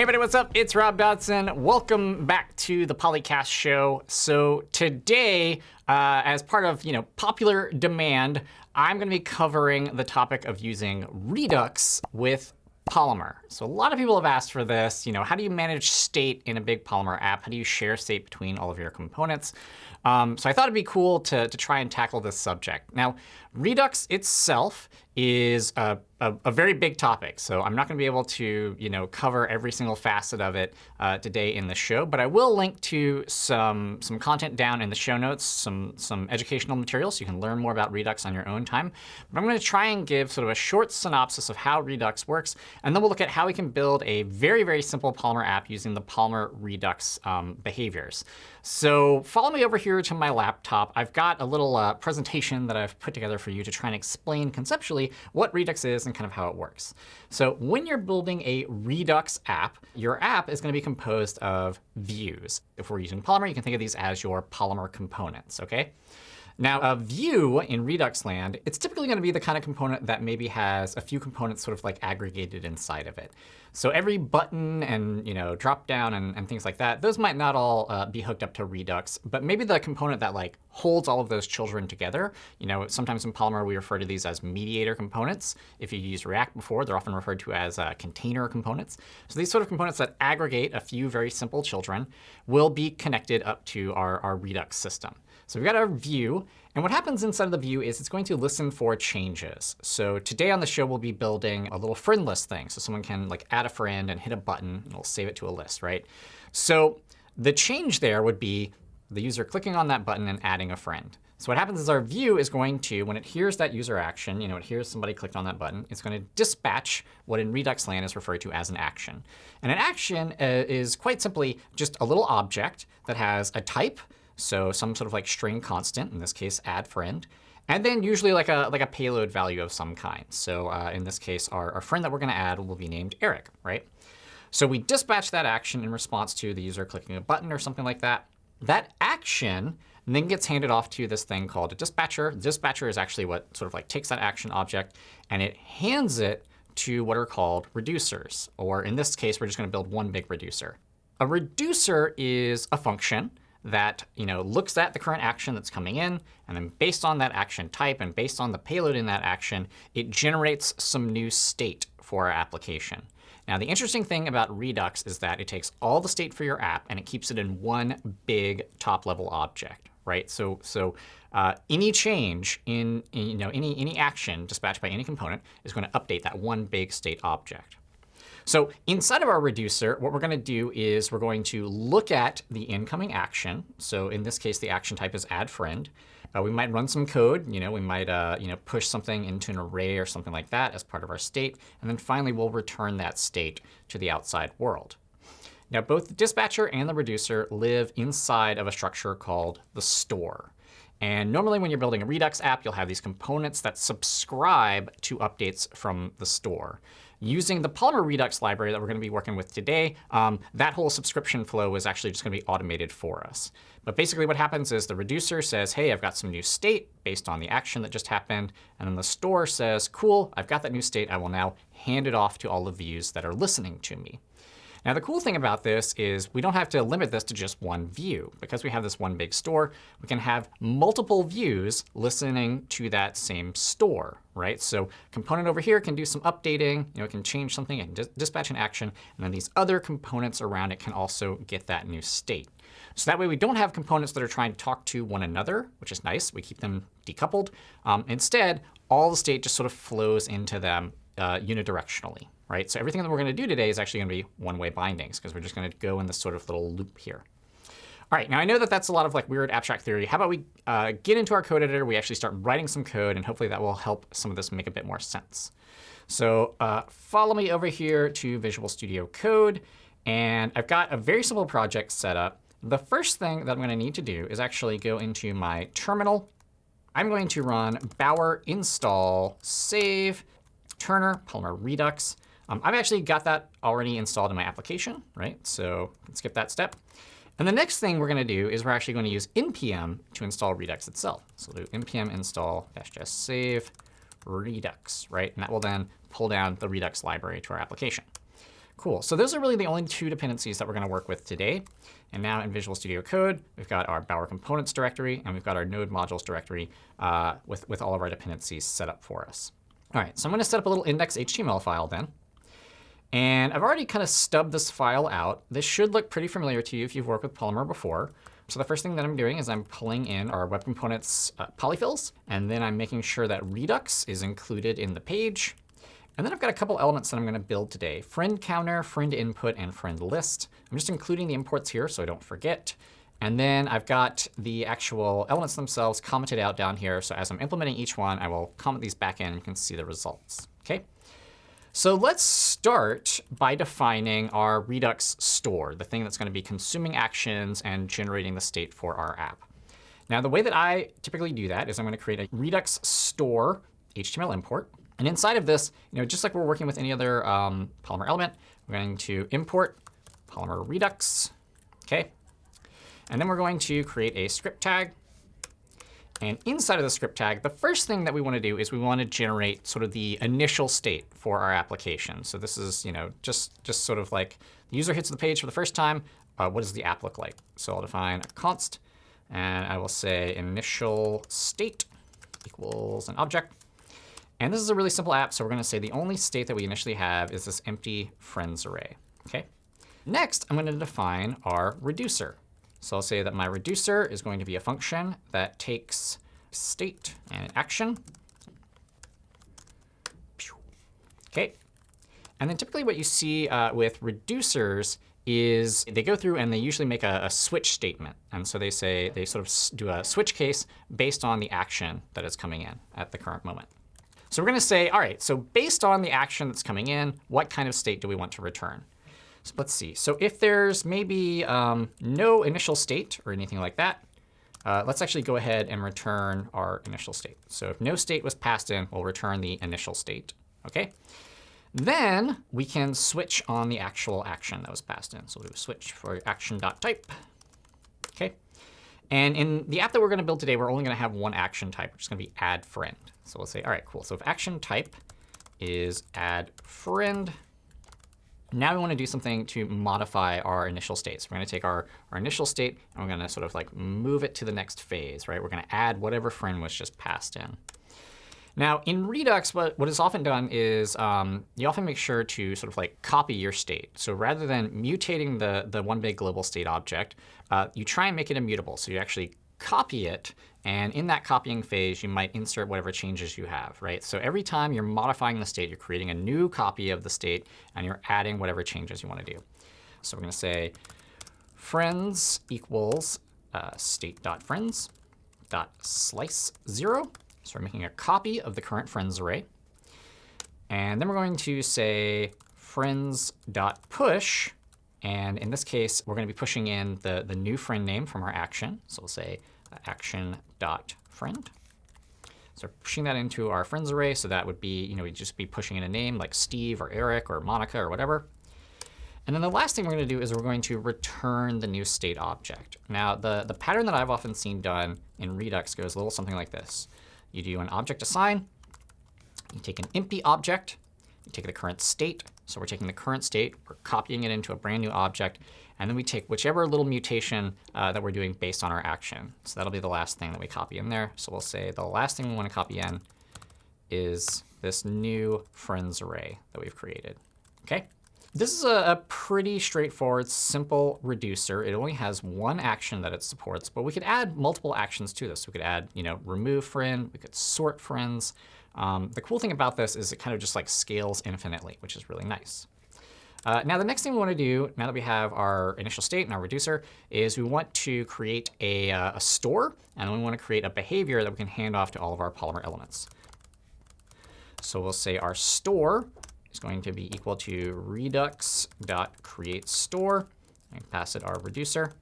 Hey everybody, what's up? It's Rob Dodson. Welcome back to the Polycast show. So today, uh, as part of you know popular demand, I'm going to be covering the topic of using Redux with Polymer. So a lot of people have asked for this. You know, how do you manage state in a big Polymer app? How do you share state between all of your components? Um, so I thought it'd be cool to, to try and tackle this subject. Now, Redux itself is a, a, a, very big topic. So I'm not going to be able to you know, cover every single facet of it uh, today in the show. But I will link to some, some content down in the show notes, some, some educational materials so you can learn more about Redux on your own time. But I'm going to try and give sort of a short synopsis of how Redux works. And then we'll look at how we can build a very, very simple Polymer app using the Polymer Redux um, behaviors. So follow me over here to my laptop. I've got a little uh, presentation that I've put together for you to try and explain conceptually what Redux is and kind of how it works. So when you're building a Redux app, your app is going to be composed of views. If we're using Polymer, you can think of these as your Polymer components. OK? Now, a view in Redux land, it's typically going to be the kind of component that maybe has a few components sort of like aggregated inside of it. So every button and you know drop down and, and things like that, those might not all uh, be hooked up to Redux. But maybe the component that like holds all of those children together, you know, sometimes in Polymer we refer to these as mediator components. If you use React before, they're often referred to as uh, container components. So these sort of components that aggregate a few very simple children will be connected up to our, our Redux system. So we've got our view. And what happens inside of the view is it's going to listen for changes. So today on the show, we'll be building a little friend list thing. So someone can like add a friend and hit a button, and it'll save it to a list, right? So the change there would be the user clicking on that button and adding a friend. So what happens is our view is going to, when it hears that user action, you know, it hears somebody clicked on that button, it's going to dispatch what in Redux land is referred to as an action. And an action uh, is quite simply just a little object that has a type, so some sort of like string constant, in this case, add friend. And then usually like a, like a payload value of some kind. So uh, in this case, our, our friend that we're going to add will be named Eric, right? So we dispatch that action in response to the user clicking a button or something like that. That action then gets handed off to this thing called a dispatcher. Dispatcher is actually what sort of like takes that action object and it hands it to what are called reducers. Or in this case, we're just going to build one big reducer. A reducer is a function that you know, looks at the current action that's coming in. And then based on that action type and based on the payload in that action, it generates some new state for our application. Now, the interesting thing about Redux is that it takes all the state for your app and it keeps it in one big top-level object. Right? So, so uh, any change in, in you know, any, any action dispatched by any component is going to update that one big state object. So inside of our reducer, what we're going to do is we're going to look at the incoming action. So in this case, the action type is add friend. Uh, we might run some code. You know, we might uh, you know, push something into an array or something like that as part of our state. And then finally, we'll return that state to the outside world. Now, both the dispatcher and the reducer live inside of a structure called the store. And normally when you're building a Redux app, you'll have these components that subscribe to updates from the store. Using the Polymer Redux library that we're going to be working with today, um, that whole subscription flow is actually just going to be automated for us. But basically what happens is the reducer says, hey, I've got some new state based on the action that just happened. And then the store says, cool, I've got that new state. I will now hand it off to all the views that are listening to me. Now, the cool thing about this is we don't have to limit this to just one view. Because we have this one big store, we can have multiple views listening to that same store. right? So component over here can do some updating. You know, it can change something. and dis dispatch an action. And then these other components around it can also get that new state. So that way we don't have components that are trying to talk to one another, which is nice. We keep them decoupled. Um, instead, all the state just sort of flows into them uh, unidirectionally right? So everything that we're going to do today is actually going to be one-way bindings, because we're just going to go in this sort of little loop here. All right, now I know that that's a lot of like weird abstract theory. How about we uh, get into our code editor, we actually start writing some code, and hopefully that will help some of this make a bit more sense. So uh, follow me over here to Visual Studio Code. And I've got a very simple project set up. The first thing that I'm going to need to do is actually go into my terminal. I'm going to run bower install save Turner Polymer Redux. Um, I've actually got that already installed in my application, right? So let's skip that step. And the next thing we're going to do is we're actually going to use npm to install Redux itself. So we'll do npm install save Redux, right? And that will then pull down the Redux library to our application. Cool. So those are really the only two dependencies that we're going to work with today. And now in Visual Studio Code, we've got our Bower Components directory, and we've got our Node Modules directory uh, with, with all of our dependencies set up for us. All right, so I'm going to set up a little index.html file then. And I've already kind of stubbed this file out. This should look pretty familiar to you if you've worked with Polymer before. So the first thing that I'm doing is I'm pulling in our Web Components uh, polyfills. And then I'm making sure that Redux is included in the page. And then I've got a couple elements that I'm going to build today. Friend counter, friend input, and friend list. I'm just including the imports here so I don't forget. And then I've got the actual elements themselves commented out down here. So as I'm implementing each one, I will comment these back in. And you can see the results. OK? So let's start by defining our Redux store, the thing that's going to be consuming actions and generating the state for our app. Now, the way that I typically do that is I'm going to create a Redux store HTML import. And inside of this, you know, just like we're working with any other um, Polymer element, we're going to import Polymer Redux. OK. And then we're going to create a script tag and inside of the script tag, the first thing that we want to do is we want to generate sort of the initial state for our application. So this is you know just, just sort of like the user hits the page for the first time. Uh, what does the app look like? So I'll define a const. And I will say initial state equals an object. And this is a really simple app. So we're going to say the only state that we initially have is this empty friends array. OK. Next, I'm going to define our reducer. So I'll say that my reducer is going to be a function that takes state and action. OK. And then typically what you see uh, with reducers is they go through and they usually make a, a, switch statement. And so they say they sort of do a switch case based on the action that is coming in at the current moment. So we're going to say, all right, so based on the action that's coming in, what kind of state do we want to return? So let's see. So if there's maybe um, no initial state or anything like that, uh, let's actually go ahead and return our initial state. So if no state was passed in, we'll return the initial state. OK? Then we can switch on the actual action that was passed in. So we'll do a switch for action.type. OK? And in the app that we're going to build today, we're only going to have one action type, which is going to be add friend. So we'll say, all right, cool. So if action type is add friend, now we want to do something to modify our initial state. So we're going to take our, our initial state and we're going to sort of like move it to the next phase, right? We're going to add whatever friend was just passed in. Now, in Redux, what, what is often done is um, you often make sure to sort of like copy your state. So rather than mutating the, the one big global state object, uh, you try and make it immutable. So you actually copy it. And in that copying phase, you might insert whatever changes you have, right? So every time you're modifying the state, you're creating a new copy of the state, and you're adding whatever changes you want to do. So we're going to say friends equals uh, state.friends dot slice 0. So we're making a copy of the current friends array. And then we're going to say friends.push. And in this case, we're going to be pushing in the, the new friend name from our action. So we'll say action.friend. So pushing that into our friends array. So that would be, you know, we'd just be pushing in a name like Steve or Eric or Monica or whatever. And then the last thing we're going to do is we're going to return the new state object. Now, the, the pattern that I've often seen done in Redux goes a little something like this. You do an object assign. You take an empty object. You take the current state. So we're taking the current state. We're copying it into a brand new object. And then we take whichever little mutation uh, that we're doing based on our action. So that'll be the last thing that we copy in there. So we'll say the last thing we want to copy in is this new friends array that we've created. OK? This is a, a, pretty straightforward, simple reducer. It only has one action that it supports, but we could add multiple actions to this. We could add, you know, remove friend. We could sort friends. Um, the cool thing about this is it kind of just like scales infinitely, which is really nice. Uh, now, the next thing we want to do, now that we have our initial state and our reducer, is we want to create a, uh, a store. And we want to create a behavior that we can hand off to all of our Polymer elements. So we'll say our store is going to be equal to redux.createStore. And pass it our reducer.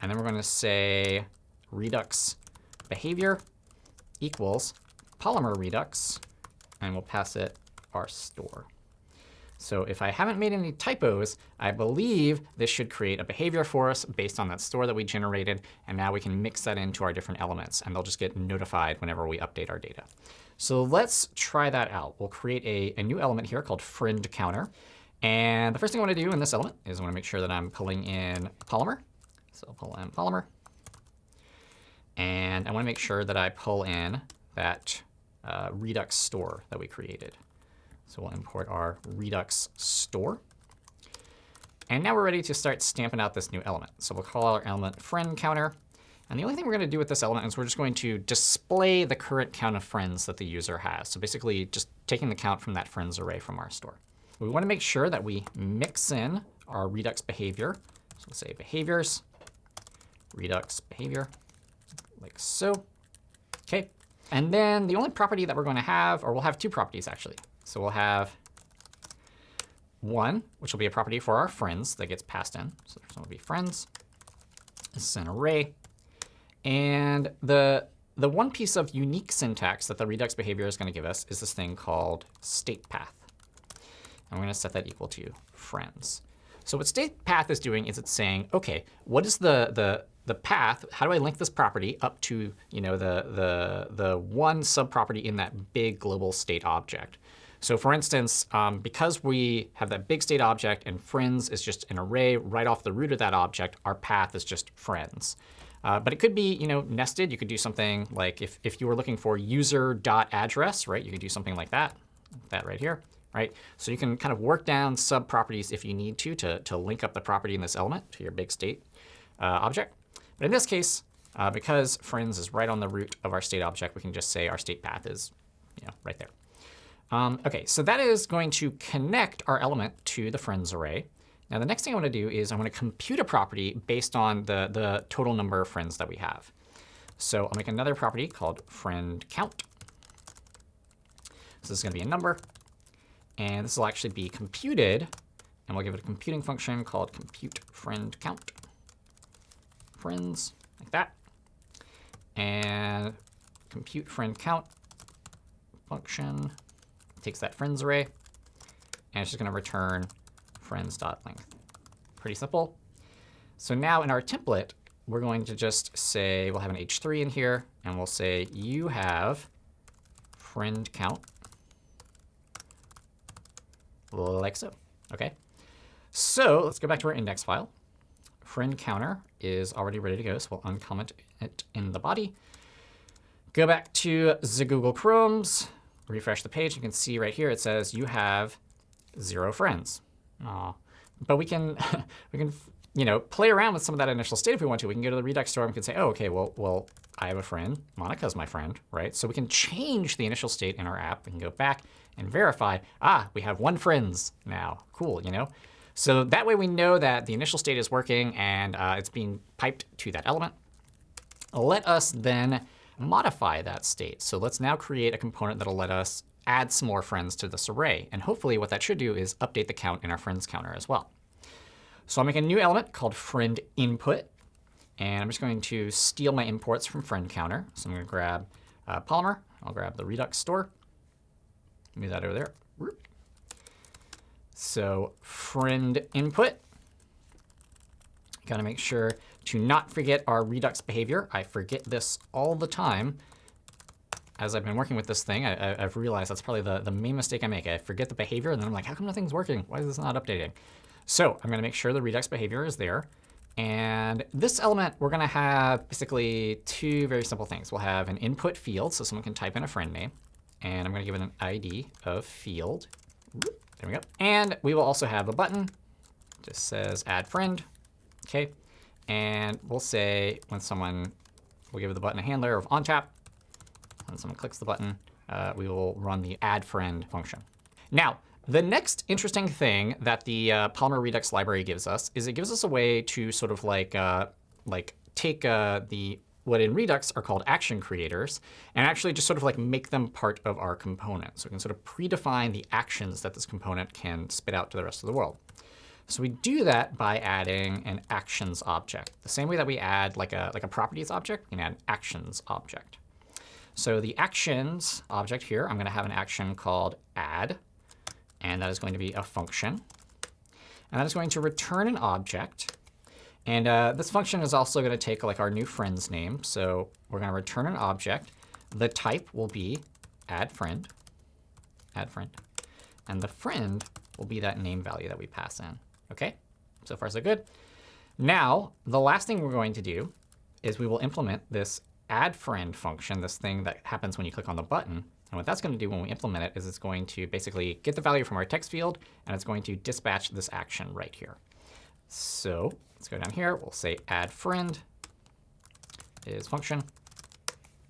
And then we're going to say redux behavior equals polymer redux. And we'll pass it our store. So if I haven't made any typos, I believe this should create a behavior for us based on that store that we generated. And now we can mix that into our different elements. And they'll just get notified whenever we update our data. So let's try that out. We'll create a, a new element here called friend counter. And the first thing I want to do in this element is I want to make sure that I'm pulling in Polymer. So I'll pull in Polymer. And I want to make sure that I pull in that uh, Redux store that we created. So we'll import our Redux store. And now we're ready to start stamping out this new element. So we'll call our element friend counter. And the only thing we're going to do with this element is we're just going to display the current count of friends that the user has. So basically just taking the count from that friends array from our store. We want to make sure that we mix in our Redux behavior. So we'll say behaviors, Redux behavior, like so. OK. And then the only property that we're going to have, or we'll have two properties, actually. So we'll have one, which will be a property for our friends that gets passed in. So there's going to be friends. This is an array. And the, the one piece of unique syntax that the Redux behavior is going to give us is this thing called state path. And we're going to set that equal to friends. So what state path is doing is it's saying, OK, what is the, the, the path? How do I link this property up to you know, the, the, the one subproperty in that big global state object? So for instance, um, because we have that big state object and friends is just an array right off the root of that object, our path is just friends. Uh, but it could be you know, nested. You could do something like if, if you were looking for user.address, right, you could do something like that, that right here. Right? So you can kind of work down sub-properties if you need to, to, to link up the property in this element to your big state uh, object. But in this case, uh, because friends is right on the root of our state object, we can just say our state path is you know, right there. Um, OK, so that is going to connect our element to the friends array. Now, the next thing I want to do is I want to compute a property based on the, the total number of friends that we have. So I'll make another property called friend count. So this is going to be a number. And this will actually be computed. And we'll give it a computing function called compute friend count. Friends, like that. And compute friend count function takes that friends array. And it's just going to return friends.length. Pretty simple. So now in our template, we're going to just say, we'll have an h3 in here, and we'll say you have friend count, like so. OK. So let's go back to our index file. Friend counter is already ready to go, so we'll uncomment it in the body. Go back to the Google Chromes, refresh the page. You can see right here it says you have zero friends. Aw. But we can, we can you know, play around with some of that initial state if we want to. We can go to the Redux store and we can say, oh, OK, well, well, I have a friend. Monica's my friend, right? So we can change the initial state in our app. We can go back and verify, ah, we have one friends now. Cool, you know? So that way we know that the initial state is working and uh, it's being piped to that element. Let us then modify that state. So let's now create a component that'll let us add some more friends to this array. And hopefully what that should do is update the count in our friends counter as well. So I'll make a new element called friend input. And I'm just going to steal my imports from friend counter. So I'm going to grab uh, Polymer. I'll grab the Redux store. Move that over there. So friend input. Got to make sure to not forget our Redux behavior. I forget this all the time as I've been working with this thing, I, have realized that's probably the, the main mistake I make. I forget the behavior, and then I'm like, how come nothing's working? Why is this not updating? So I'm going to make sure the Redux behavior is there. And this element, we're going to have basically two very simple things. We'll have an input field, so someone can type in a friend name. And I'm going to give it an ID of field. There we go. And we will also have a button. Just says add friend. OK. And we'll say when someone, we'll give the button a handler of onTap when someone clicks the button, uh, we will run the add friend function. Now, the next interesting thing that the uh, Polymer Redux library gives us is it gives us a way to sort of like, uh, like take uh, the what in Redux are called action creators and actually just sort of like make them part of our component. So we can sort of predefine the actions that this component can spit out to the rest of the world. So we do that by adding an actions object. The same way that we add like a, like a properties object, we can add an actions object. So the actions object here, I'm going to have an action called add. And that is going to be a function. And that is going to return an object. And uh, this function is also going to take like our new friend's name. So we're going to return an object. The type will be add friend, add friend. And the friend will be that name value that we pass in. OK? So far, so good. Now, the last thing we're going to do is we will implement this add friend function, this thing that happens when you click on the button. And what that's going to do when we implement it is it's going to basically get the value from our text field, and it's going to dispatch this action right here. So let's go down here. We'll say add friend is function.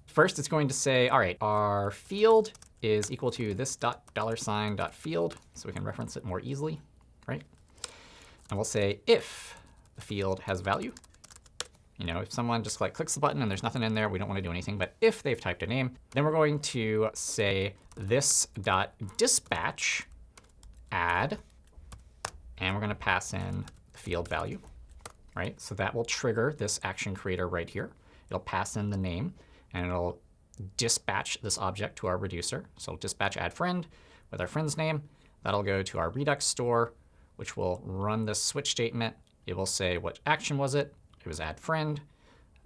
First, it's going to say, all right, our field is equal to this dot dollar sign dot field, so we can reference it more easily, right? And we'll say if the field has value. You know, if someone just like clicks the button and there's nothing in there, we don't want to do anything. But if they've typed a name, then we're going to say this dot dispatch add, and we're going to pass in the field value, right? So that will trigger this action creator right here. It'll pass in the name, and it'll dispatch this object to our reducer. So dispatch add friend with our friend's name. That'll go to our Redux store, which will run this switch statement. It will say what action was it. It was add friend.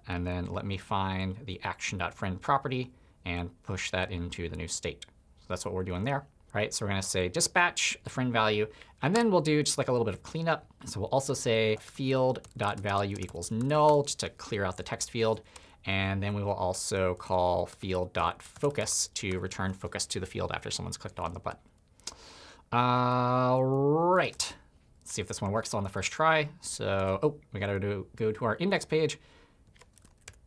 And then let me find the action.friend property and push that into the new state. So that's what we're doing there. Right, so we're going to say dispatch the friend value. And then we'll do just like a little bit of cleanup. So we'll also say field.value equals null, just to clear out the text field. And then we will also call field.focus to return focus to the field after someone's clicked on the button. See if this one works on the first try. So, oh, we got to go to our index page,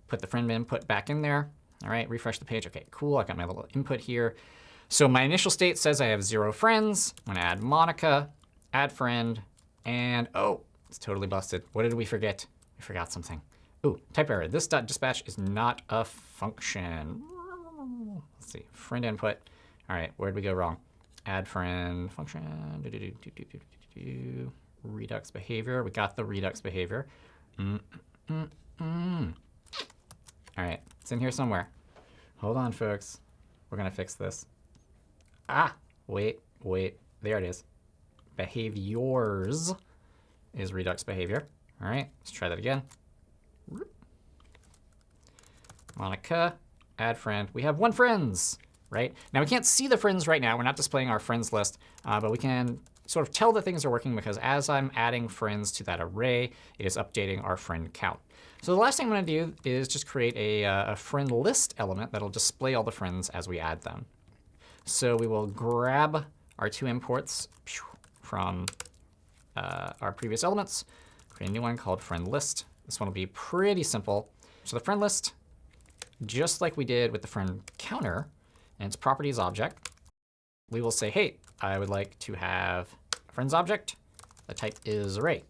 put the friend input back in there. All right, refresh the page. OK, cool. I got my little input here. So my initial state says I have zero friends. I'm going to add Monica, add friend, and oh, it's totally busted. What did we forget? We forgot something. Ooh, type error. This dot dispatch is not a function. Let's see, friend input. All right, where did we go wrong? Add friend function. Do, do, do, Redux behavior. We got the Redux behavior. Mm, mm, mm. All right, it's in here somewhere. Hold on, folks. We're going to fix this. Ah, wait, wait. There it is. Behaviors is Redux behavior. All right, let's try that again. Monica, add friend. We have one friends, right? Now, we can't see the friends right now. We're not displaying our friends list, uh, but we can sort of tell that things are working because as I'm adding friends to that array, it is updating our friend count. So the last thing I'm going to do is just create a, uh, a friend list element that will display all the friends as we add them. So we will grab our two imports from uh, our previous elements, create a new one called friend list. This one will be pretty simple. So the friend list just like we did with the friend counter and its properties object, we will say, hey, I would like to have a friends object. The type is array.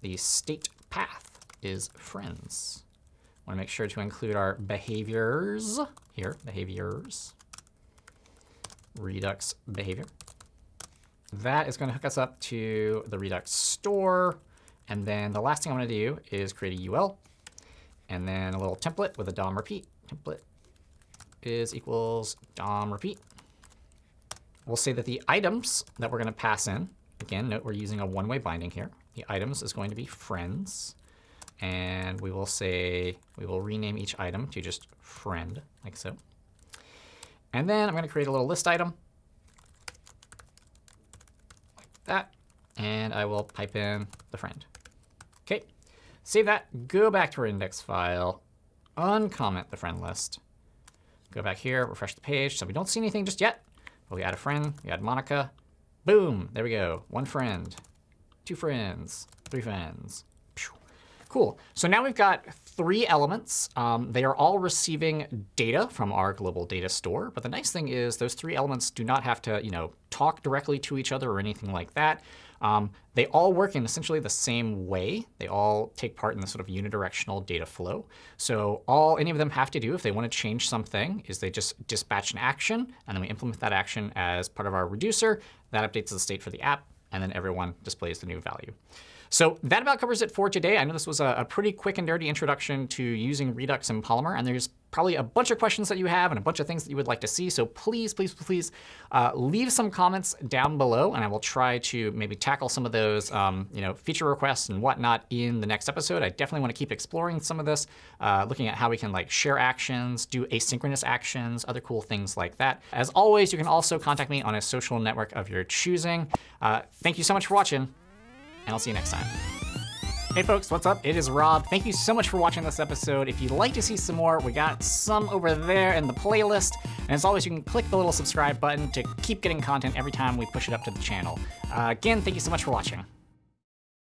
The state path is friends. want to make sure to include our behaviors here, behaviors, Redux behavior. That is going to hook us up to the Redux store. And then the last thing I'm going to do is create a UL and then a little template with a DOM repeat. Template is equals DOM repeat. We'll say that the items that we're going to pass in, again, note we're using a one-way binding here. The items is going to be friends. And we will say, we will rename each item to just friend, like so. And then I'm going to create a little list item, like that. And I will pipe in the friend. OK, Save that, go back to our index file, uncomment the friend list. Go back here, refresh the page. So we don't see anything just yet. But we add a friend, we add Monica. Boom, there we go. One friend, two friends, three friends. Cool. So now we've got three elements. Um, they are all receiving data from our global data store. But the nice thing is those three elements do not have to you know, talk directly to each other or anything like that. Um, they all work in essentially the same way. They all take part in the sort of unidirectional data flow. So all any of them have to do if they want to change something is they just dispatch an action, and then we implement that action as part of our reducer. That updates the state for the app, and then everyone displays the new value. So that about covers it for today. I know this was a, a pretty quick and dirty introduction to using Redux and Polymer, and there's probably a bunch of questions that you have and a bunch of things that you would like to see. So please, please, please uh, leave some comments down below, and I will try to maybe tackle some of those um, you know, feature requests and whatnot in the next episode. I definitely want to keep exploring some of this, uh, looking at how we can like share actions, do asynchronous actions, other cool things like that. As always, you can also contact me on a social network of your choosing. Uh, thank you so much for watching, and I'll see you next time. Hey folks, what's up? It is Rob. Thank you so much for watching this episode. If you'd like to see some more, we got some over there in the playlist. And as always, you can click the little subscribe button to keep getting content every time we push it up to the channel. Uh, again, thank you so much for watching.